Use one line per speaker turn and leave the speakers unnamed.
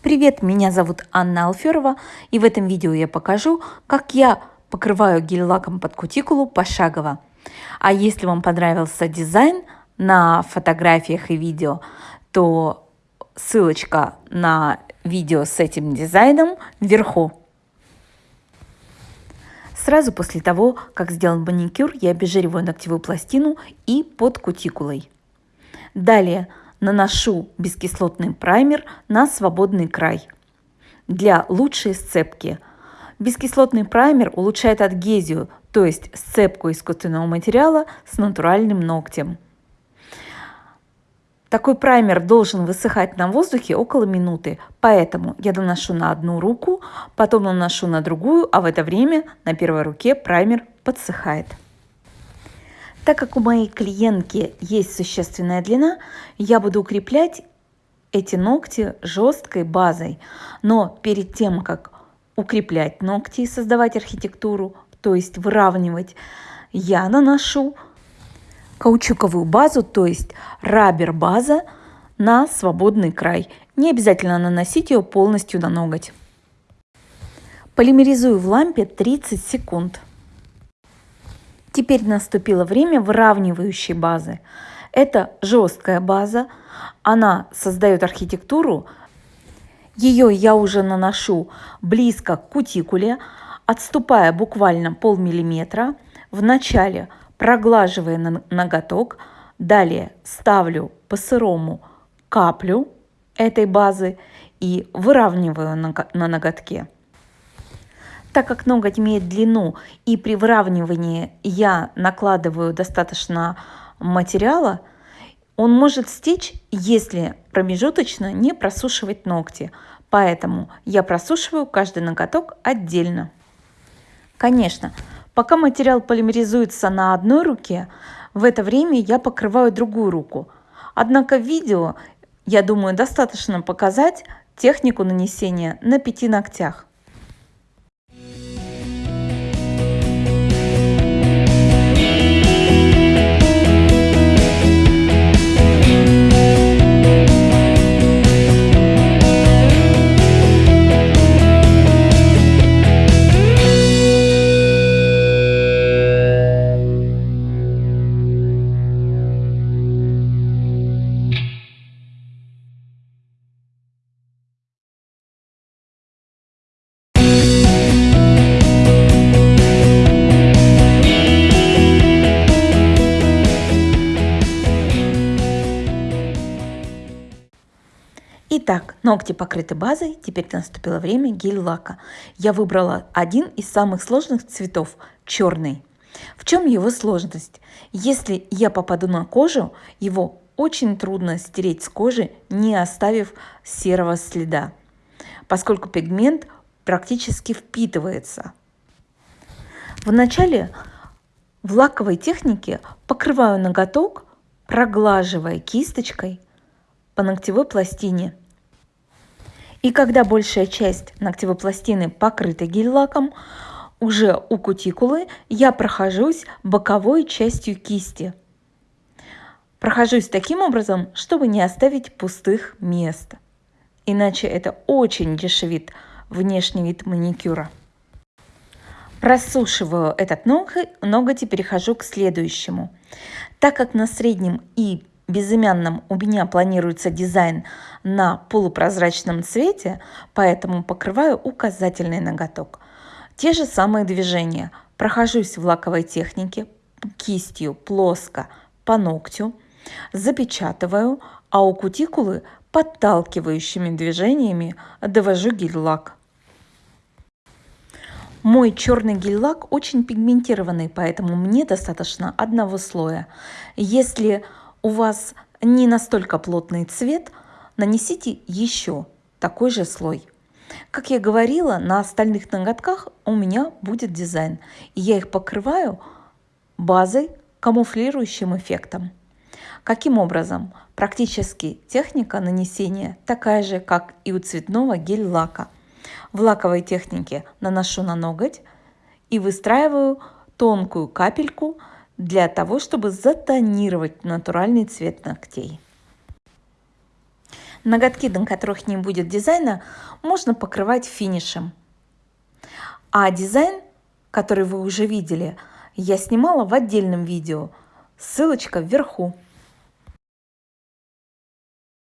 Привет, меня зовут Анна Алферова, и в этом видео я покажу, как я покрываю гель-лаком под кутикулу пошагово. А если вам понравился дизайн на фотографиях и видео, то ссылочка на видео с этим дизайном вверху. Сразу после того, как сделан маникюр, я обезжириваю ногтевую пластину и под кутикулой. Далее наношу бескислотный праймер на свободный край для лучшей сцепки. Бескислотный праймер улучшает адгезию, то есть сцепку искусственного материала с натуральным ногтем. Такой праймер должен высыхать на воздухе около минуты, поэтому я наношу на одну руку, потом наношу на другую, а в это время на первой руке праймер подсыхает. Так как у моей клиентки есть существенная длина, я буду укреплять эти ногти жесткой базой. Но перед тем, как укреплять ногти и создавать архитектуру, то есть выравнивать, я наношу каучуковую базу, то есть рабер база на свободный край. Не обязательно наносить ее полностью на ноготь. Полимеризую в лампе 30 секунд. Теперь наступило время выравнивающей базы. Это жесткая база, она создает архитектуру. Ее я уже наношу близко к кутикуле, отступая буквально полмиллиметра. Вначале проглаживая ноготок, далее ставлю по сырому каплю этой базы и выравниваю на ноготке. Так как ноготь имеет длину и при выравнивании я накладываю достаточно материала, он может стечь, если промежуточно не просушивать ногти. Поэтому я просушиваю каждый ноготок отдельно. Конечно, пока материал полимеризуется на одной руке, в это время я покрываю другую руку. Однако в видео, я думаю, достаточно показать технику нанесения на пяти ногтях. Итак, ногти покрыты базой, теперь наступило время гель-лака. Я выбрала один из самых сложных цветов – черный. В чем его сложность? Если я попаду на кожу, его очень трудно стереть с кожи, не оставив серого следа, поскольку пигмент практически впитывается. Вначале в лаковой технике покрываю ноготок, проглаживая кисточкой по ногтевой пластине. И когда большая часть ногтевой пластины покрыта гель-лаком, уже у кутикулы я прохожусь боковой частью кисти. Прохожусь таким образом, чтобы не оставить пустых мест. Иначе это очень дешевит внешний вид маникюра. Просушиваю этот ноготь, и перехожу к следующему. Так как на среднем и безымянном у меня планируется дизайн на полупрозрачном цвете, поэтому покрываю указательный ноготок. Те же самые движения. Прохожусь в лаковой технике кистью плоско по ногтю, запечатываю, а у кутикулы подталкивающими движениями довожу гель-лак. Мой черный гель-лак очень пигментированный, поэтому мне достаточно одного слоя. Если у вас не настолько плотный цвет, нанесите еще такой же слой. Как я говорила, на остальных ноготках у меня будет дизайн. И я их покрываю базой, камуфлирующим эффектом. Каким образом? Практически техника нанесения такая же, как и у цветного гель-лака. В лаковой технике наношу на ноготь и выстраиваю тонкую капельку для того, чтобы затонировать натуральный цвет ногтей. Ноготки, на которых не будет дизайна, можно покрывать финишем. А дизайн, который вы уже видели, я снимала в отдельном видео. Ссылочка вверху.